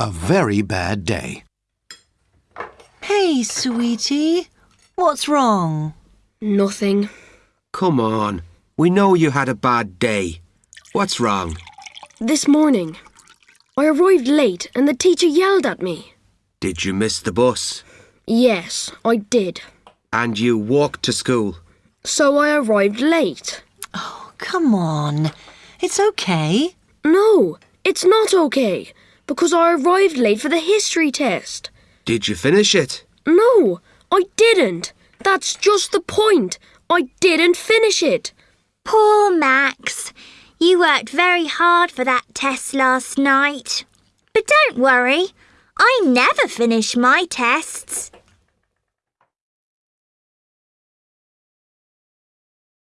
a very bad day. Hey, sweetie. What's wrong? Nothing. Come on. We know you had a bad day. What's wrong? This morning, I arrived late and the teacher yelled at me. Did you miss the bus? Yes, I did. And you walked to school? So I arrived late. Oh, come on. It's okay. No, it's not okay because I arrived late for the history test. Did you finish it? No, I didn't. That's just the point. I didn't finish it. Poor Max. You worked very hard for that test last night. But don't worry, I never finish my tests.